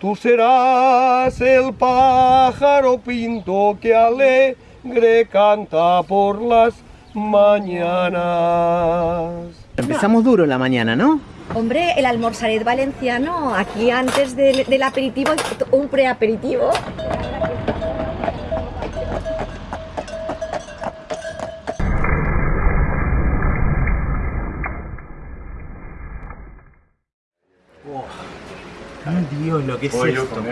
Tú serás el pájaro pinto que alegre canta por las mañanas. Empezamos duro la mañana, ¿no? Hombre, el almorzaret valenciano, aquí antes del, del aperitivo, un preaperitivo. Ay Dios, lo que es esto.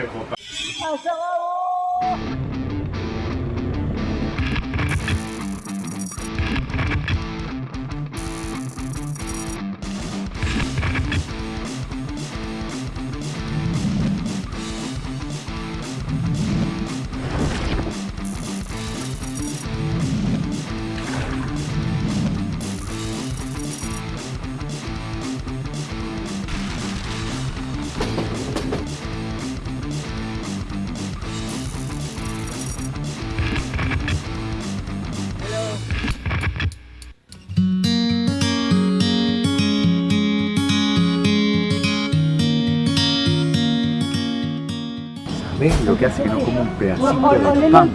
¿Ves lo que hace que no como un pedacito de pan?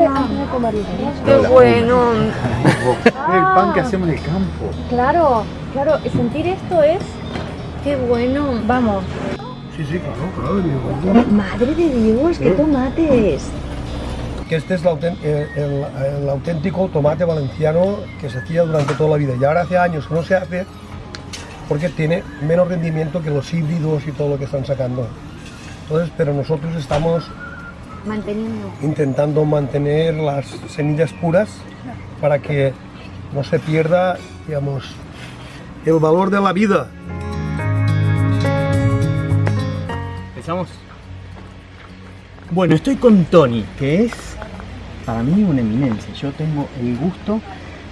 ¡Qué bueno! el pan que hacemos en el campo. Claro, claro, sentir esto es... ¡Qué bueno! Vamos. Sí, sí, claro, claro. Madre de Dios, qué tomates. Que este es el auténtico tomate valenciano que se hacía durante toda la vida. Y ahora hace años que no se hace porque tiene menos rendimiento que los híbridos y todo lo que están sacando. Entonces, pero nosotros estamos Manteniendo. intentando mantener las semillas puras para que no se pierda, digamos, el valor de la vida. ¿Empezamos? Bueno, estoy con Tony, que es para mí una eminencia. Yo tengo el gusto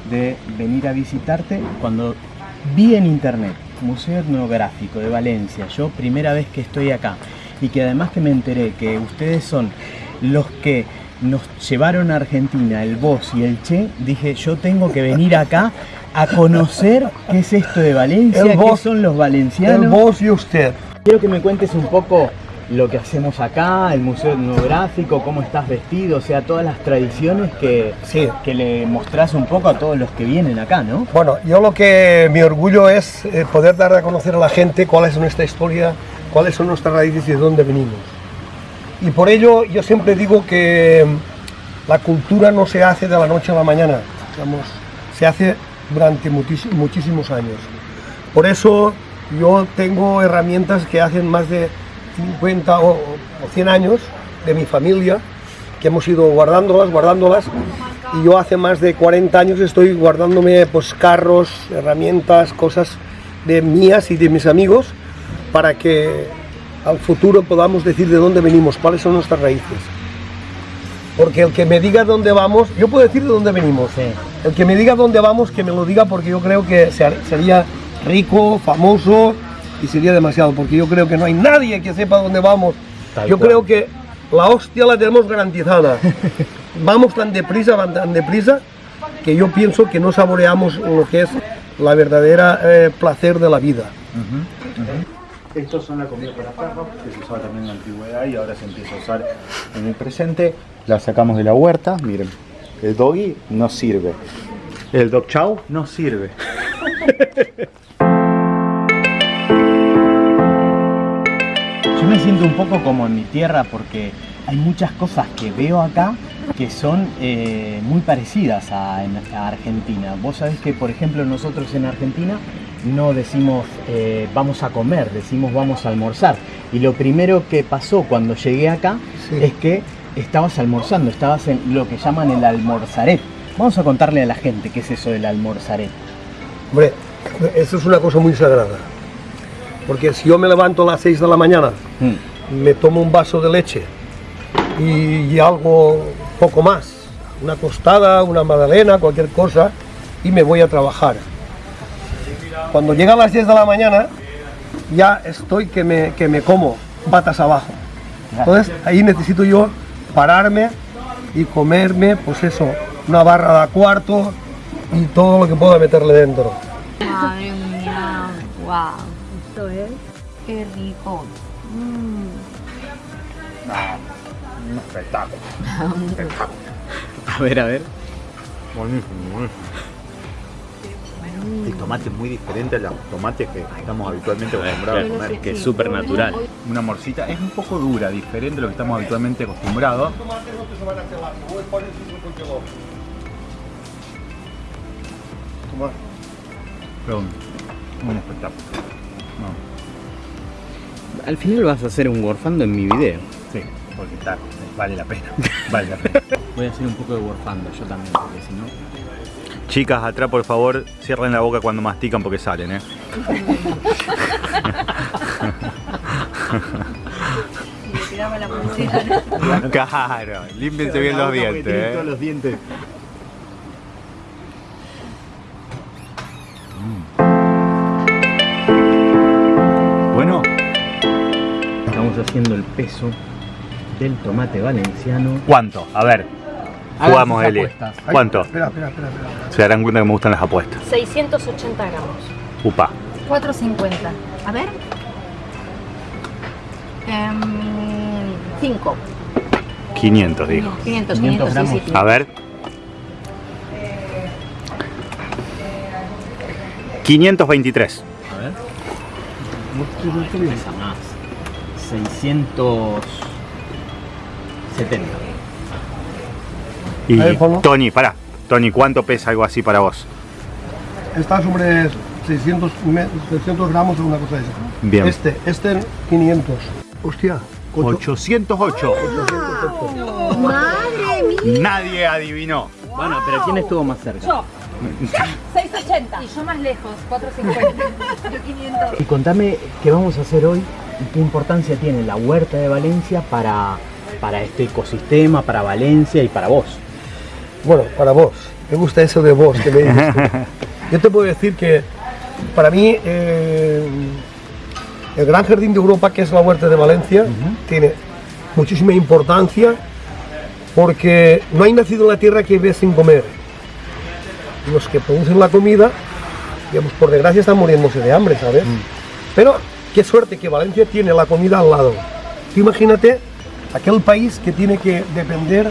de venir a visitarte cuando vi en internet Museo Etnográfico de Valencia, yo primera vez que estoy acá y que además que me enteré que ustedes son los que nos llevaron a Argentina, el vos y el Che, dije yo tengo que venir acá a conocer qué es esto de Valencia, El qué vos- son los valencianos. El vos y usted. Quiero que me cuentes un poco lo que hacemos acá, el Museo Etnográfico, cómo estás vestido, o sea, todas las tradiciones que, Sí. que le mostrás un poco a todos los que vienen acá, ¿no? Bueno, yo lo que mi orgullo es eh, poder dar a conocer a la gente cuál es nuestra historia, cuáles son nuestras raíces y de dónde venimos. Y por ello yo siempre digo que mm, la cultura no se hace de la noche a la mañana, se hace durante muchísimos años. Por eso yo tengo herramientas que hacen más de 50 o, o 100 años de mi familia, que hemos ido guardándolas, guardándolas, y yo hace más de 40 años estoy guardándome pues carros, herramientas, cosas de mías y de mis amigos, para que al futuro podamos decir de dónde venimos, cuáles son nuestras raíces. Porque el que me diga dónde vamos, yo puedo decir de dónde venimos. Sí. El que me diga dónde vamos, que me lo diga porque yo creo que se- sería rico, famoso y sería demasiado, porque yo creo que no hay nadie que sepa dónde vamos. Tal yo cual. creo que la hostia la tenemos garantizada. vamos tan deprisa, van tan deprisa, que yo pienso que no saboreamos lo que es la verdadera eh, placer de la vida. Estos son la comida para perros, que se usaba también en la antigüedad y ahora se empieza a usar en el presente. La sacamos de la huerta, miren. El doggy no sirve. El dog chow no sirve. Yo me siento un poco como en mi tierra porque hay muchas cosas que veo acá que son eh, muy parecidas a, en- a Argentina. Vos sabés que, por ejemplo, nosotros en Argentina no decimos eh, vamos a comer, decimos vamos a almorzar. Y lo primero que pasó cuando llegué acá Sí. es que estabas almorzando, estabas en lo que llaman el almorzaret. Vamos a contarle a la gente qué es eso del almorzaret. Hombre, eso es una cosa muy sagrada. Porque si yo me levanto a las 6 de la mañana, Mm. me tomo un vaso de leche y, y algo poco más, una tostada, una magdalena, cualquier cosa, y me voy a trabajar. Cuando llega a las 10 de la mañana, ya estoy que me, que me como patas abajo. Entonces ahí necesito yo pararme y comerme, pues eso, una barra de cuarto y todo lo que pueda meterle dentro. Madre mía, wow. Esto es. Qué rico. Un espectáculo. espectáculo. A ver, a ver. Buenísimo, buenísimo. El tomate es muy diferente a los tomates que estamos habitualmente acostumbrados a comer. que es súper natural. Una morcita es un poco dura, diferente a lo que estamos habitualmente acostumbrados. Pero un, un espectáculo. No, Al final vas a hacer un warfando en mi video. sí, porque está, vale la pena. Vale la pena. Voy a hacer un poco de warfando yo también, porque si no... Chicas, atrás por favor, cierren la boca cuando mastican porque salen, ¿eh? Claro, límpiense bien los dientes, ¿eh? los dientes. Bueno, Estamos haciendo el peso del tomate valenciano. ¿cuánto? A ver, jugamos, Eli. apuestas. ¿Cuánto? Espera, espera, espera. espera. Se darán cuenta que me gustan las apuestas. 680 gramos. Upa. 450. A ver. 5. 500, digo. 500, 500 500, sí, sí. A ver. 523. A ver. Pesa más. 670. Y. Tony, pará. Tony, ¿cuánto pesa algo así para vos? Está sobre 600, me- 600 gramos o una cosa de esa. Bien. Este, este 500. Hostia. ocho- 808. ¡Madre mía! Nadie adivinó. Bueno, pero ¿quién estuvo más cerca? Yo. 680. Y yo más lejos, 450. Yo 500. Y contame qué vamos a hacer hoy y qué importancia tiene la huerta de Valencia para, para este ecosistema, para Valencia y para vos. Bueno, para vos. Me gusta eso de vos que me dices. Yo te puedo decir que para mí eh, el Gran Jardín de Europa, que es la Huerta de Valencia, tiene muchísima importancia porque no hay nacido en la tierra que vive sin comer. Los que producen la comida, digamos, por desgracia están muriéndose de hambre, ¿sabes? Pero qué suerte que Valencia tiene la comida al lado. Tú imagínate aquel país que tiene que depender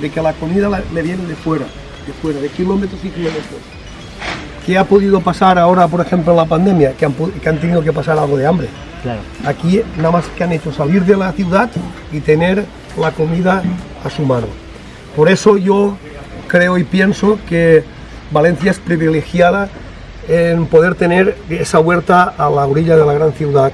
de que la comida la- le viene de fuera, de fuera, de kilómetros y kilómetros. ¿Qué ha podido pasar ahora, por ejemplo, en la pandemia? Que han, que han tenido que pasar algo de hambre. Claro. Aquí nada más que han hecho salir de la ciudad y tener la comida a su mano. Por eso yo creo y pienso que Valencia es privilegiada en poder tener esa huerta a la orilla de la gran ciudad.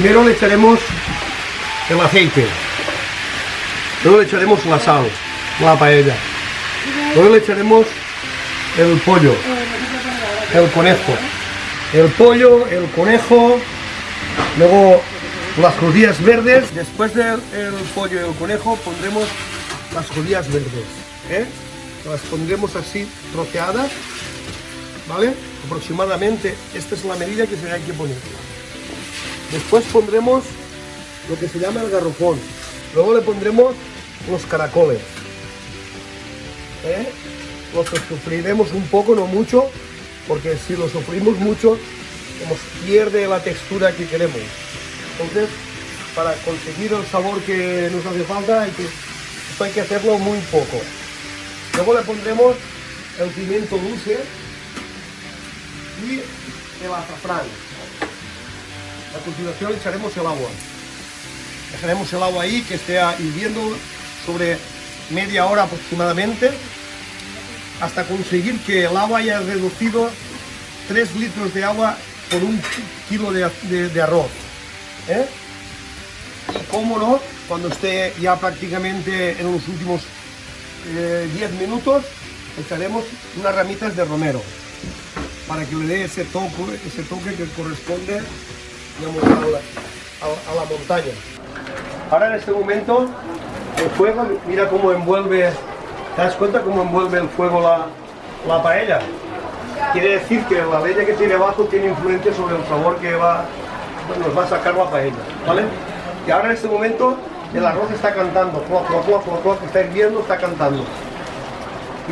Primero le echaremos el aceite, luego le echaremos la sal, la paella, luego le echaremos el pollo, el conejo, el pollo, el conejo, luego las judías verdes. Después del el pollo y el conejo pondremos las judías verdes, ¿eh? las pondremos así troceadas, ¿vale? Aproximadamente, esta es la medida que se hay que poner. Después pondremos lo que se llama el garrofón. Luego le pondremos los caracoles. ¿Eh? Los sofreiremos un poco, no mucho, porque si lo sofrimos mucho, como pierde la textura que queremos. Entonces, para conseguir el sabor que nos hace falta, hay que hacerlo muy poco. Luego le pondremos el pimiento dulce y el azafrán. A continuación echaremos el agua. Dejaremos el agua ahí que esté hirviendo sobre media hora aproximadamente hasta conseguir que el agua haya reducido 3 litros de agua por un kilo de, arroz. ¿eh? Y cómo no, cuando esté ya prácticamente en los últimos 10 eh, minutos, echaremos unas ramitas de romero para que le dé ese toque, ese toque que corresponde a, la, montaña. Ahora en este momento el fuego, mira cómo envuelve, ¿te das cuenta cómo envuelve el fuego la, la paella? Quiere decir que la leña que tiene abajo tiene influencia sobre el sabor que va, nos va a sacar la paella, ¿vale? Y ahora en este momento el arroz está cantando, está hirviendo, está cantando.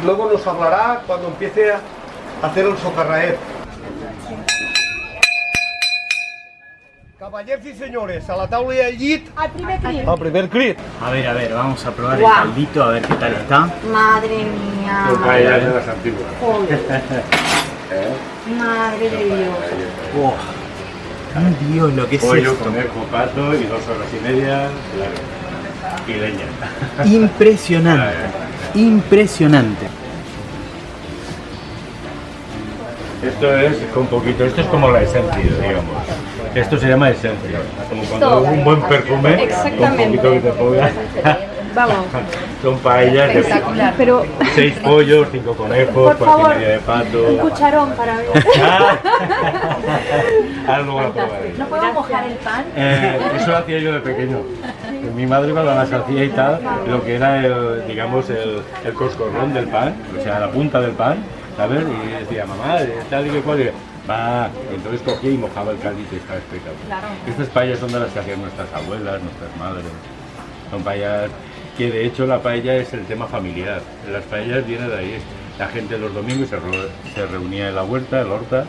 Y luego nos hablará cuando empiece a hacer el socarraet. Caballeros y señores, a la tabla y al llit. Al primer crit. Al primer crit. A ver, a ver, vamos a probar el caldito, a ver qué tal está. Madre mía. paellas de las antiguas. Madre de Dios. Oh. Dios, lo que es Pollo, esto. conejo, pato y dos horas y media, claro. Y leña. Impresionante. Impresionante. Esto es un poquito, esto es como la esencia, digamos. Esto se llama esencia. Como cuando un buen perfume, un poquito que te ponga. Vamos. Son paellas de Espectacular, pero... seis pollos, cinco conejos, Por cuatro de pato. un cucharón para ver. Ahora luego la probaré. ¿No puedo mojar el pan? Eh, eso lo hacía yo de pequeño. Mi madre cuando las hacía y tal, lo que era el, digamos, el, el coscorrón del pan, o sea, la punta del pan, ¿sabes? Y decía, mamá, tal y que cual, va, entonces cogía y mojaba el caldito y estaba espectacular. Estas paellas son de las que hacían nuestras abuelas, nuestras madres. Son paellas que de hecho la paella es el tema familiar. Las paellas vienen de ahí. La gente los domingos se, se reunía en la huerta, en la horta,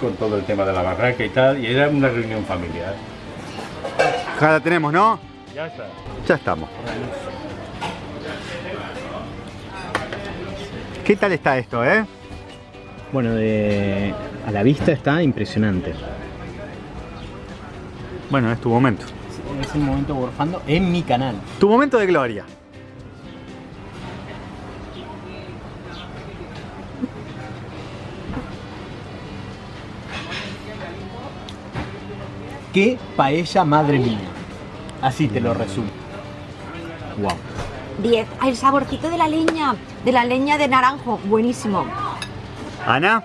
con todo el tema de la barraca y tal, y era una reunión familiar. Ya la tenemos, ¿no? Ya está. Ya estamos. ¿Qué tal está esto, eh? Bueno, de... a la vista está impresionante. Bueno, es tu momento. Es el momento gorfando en mi canal. Tu momento de gloria. ¿Qué paella madre mía? Así te lo resumo. Wow. 10. Ay, el saborcito de la leña, de la leña de naranjo, buenísimo. Ana,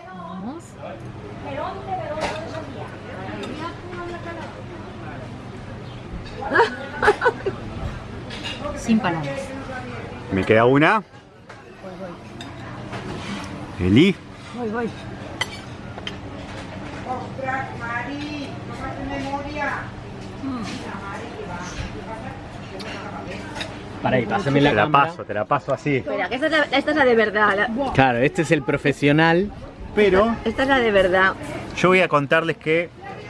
Sin palabras. me queda una. Eli. Voy, voy. Para ahí, pásame la Te la cámara. paso, te la paso así. Espera, que esta es la, esta es la de verdad. la- Claro, este es el profesional. Pero esta es la de verdad. yo voy a contarles que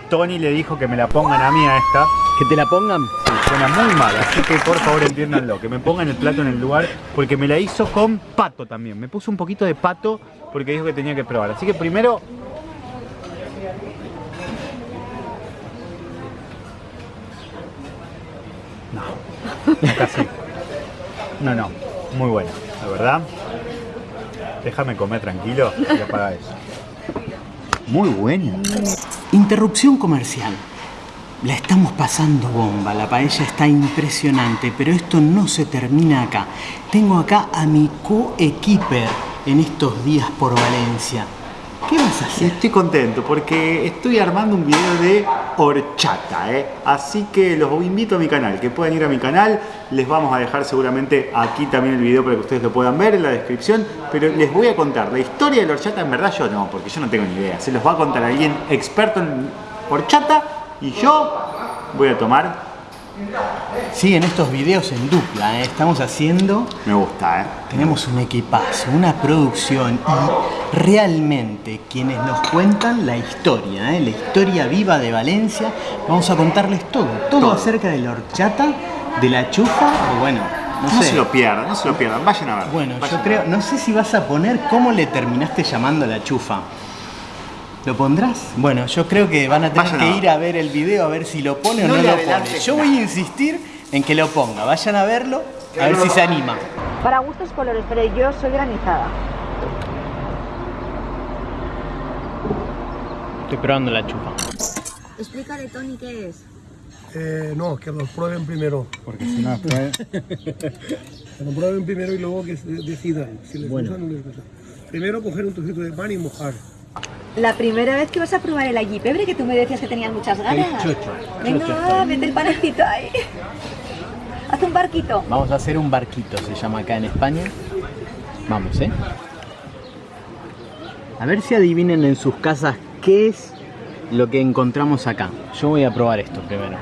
Tony le dijo que me la pongan a mí a esta. Que te la pongan. Sí, suena muy mal, así que por favor entiéndanlo, que me pongan el plato en el lugar, porque me la hizo con pato también. Me puso un poquito de pato porque dijo que tenía que probar. Así que primero No, casi. No, no, muy buena, la verdad. Déjame comer tranquilo y apaga eso. Muy buena. Interrupción comercial. La estamos pasando bomba, la paella está impresionante, pero esto no se termina acá. Tengo acá a mi co-equiper en estos días por Valencia. ¿Qué vas a? Estoy contento porque estoy armando un video de horchata, ¿eh? así que los invito a mi canal, que puedan ir a mi canal, les vamos a dejar seguramente aquí también el video para que ustedes lo puedan ver en la descripción, pero les voy a contar la historia de la horchata, en verdad yo no, porque yo no tengo ni idea, se los va a contar alguien experto en horchata y yo voy a tomar, Sí, en estos videos en dupla, ¿eh? estamos haciendo me gusta, ¿eh? Tenemos un equipazo, una producción y realmente quienes nos cuentan la historia, ¿eh? la historia viva de Valencia, vamos a contarles todo, todo, Todo. acerca de la horchata, de la chufa, bueno, no, No sé. se lo pierdan, no se lo pierdan, vayan a ver. Bueno, yo creo, no sé si vas a poner cómo le terminaste llamando a la chufa. ¿Lo pondrás? Bueno, yo creo que van a tener Vayan que a- ir a ver el video a ver si lo pone o No lo pone. Yo voy a insistir en que lo ponga. Vayan a verlo, a ver si se anima. Para gustos colores, pero yo soy granizada. Estoy probando la chupa. Explícale, Tony, qué es. Eh, no, que lo prueben primero. Porque si no, después... Que lo prueben primero y luego que decidan si les Bueno. gusta o no les gusta. Primero coger un trocito de pan y mojar. La primera vez que vas a probar el allí pebre, que tú me decías que tenías muchas ganas. chocho, Venga, chocho estoy. mete el panecito ahí. Haz un barquito. Vamos a hacer un barquito, se llama acá en España. Vamos, ¿eh? A ver si adivinen en sus casas qué es lo que encontramos acá. Yo voy a probar esto primero.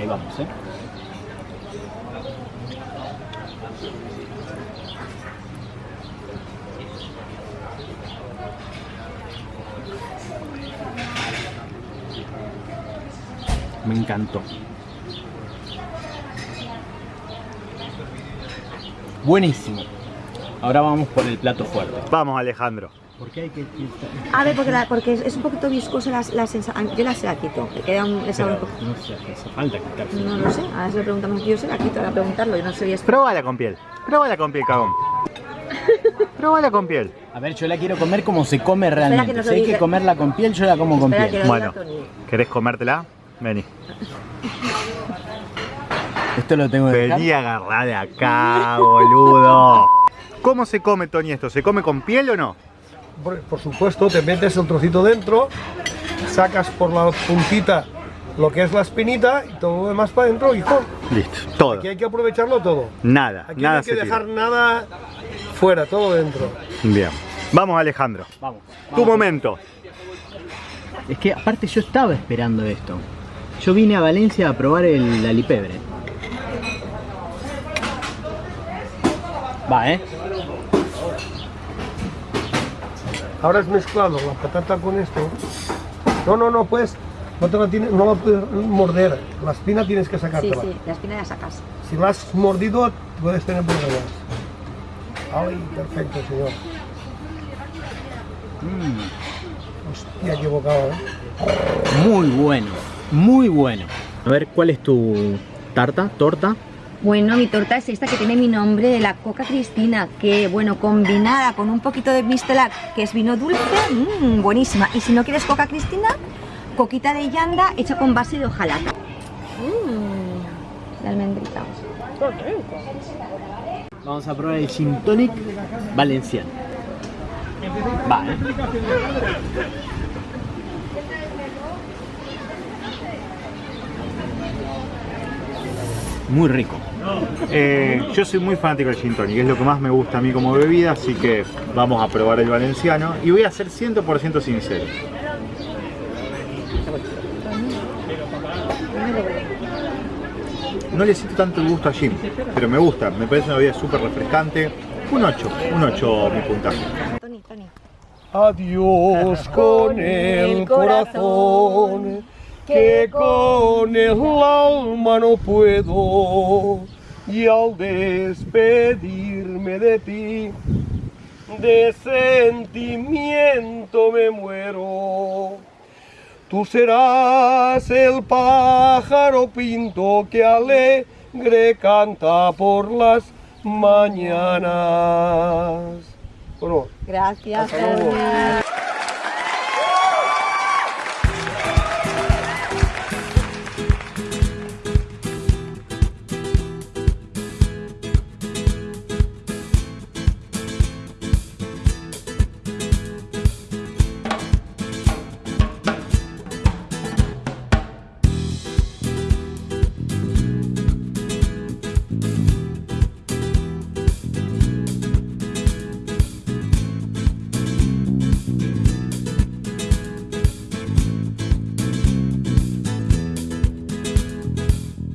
Ahí vamos, ¿eh? Me encantó. Buenísimo. Ahora vamos por el plato fuerte. Vamos, Alejandro. ¿Por qué hay que A ver, porque, la- porque es, un poquito viscosa la, la sensación. Yo la se la quito. Le queda un el sabor un poco. no sé, hace falta quitarse. No lo sé. Ahora si le preguntamos, yo se la quito. Ahora preguntarlo. Yo no sé. Pruébala con piel. Pruébala con piel, cagón. Pruébala con piel. A ver, yo la quiero comer como se come realmente. que Si lo hay que comerla con piel, yo la como con piel. que lo Bueno. ¿querés comértela? Vení. Esto lo tengo que. Vení a agarrar de acá, boludo. ¿Cómo se come, Tony, esto? ¿Se come con piel o no? Por, por supuesto, te metes el trocito dentro, sacas por la puntita lo que es la espinita y todo lo demás para adentro, hijo. Listo, todo. Aquí hay que aprovecharlo todo. Nada, Aquí nada no hay que dejar tira. nada fuera, todo dentro. Bien. Vamos, Alejandro. Vamos. Tu momento. Es que aparte yo estaba esperando esto. Yo vine a Valencia a probar el alipebre. Va, ¿eh? Ahora has mezclado la patata con esto. No, no, no puedes, no, te la tienes, no la puedes morder. La espina tienes que Sí, sacártela. sí. La espina la sacas. Si la has mordido, puedes tener problemas. Ay, perfecto, señor. Hostia, qué bocado, ¿eh? Muy bueno, muy bueno. A ver, ¿cuál es tu tarta? ¿Torta? Bueno, mi torta es esta que tiene mi nombre, la Coca Cristina, que bueno, combinada con un poquito de mistelac, que es vino dulce, mmm, buenísima. Y si no quieres Coca Cristina, coquita de llanda hecha con base de hojalata. Mmm, la almendrita. Vamos a probar el gin tonic valenciano. Va, Muy rico. Eh, yo soy muy fanático del gin tonic, es lo que más me gusta a mí como bebida, así que vamos a probar el valenciano y voy a ser 100% sincero. No le siento tanto el gusto a gin, pero me gusta, me parece una bebida súper refrescante. Un 8, un 8 mi puntaje. Tony, Tony. Adiós con el corazón, que con el alma no puedo. Y al despedirme de ti, de sentimiento me muero. Tú serás el pájaro pinto que alegre canta por las mañanas. Bueno, Gracias.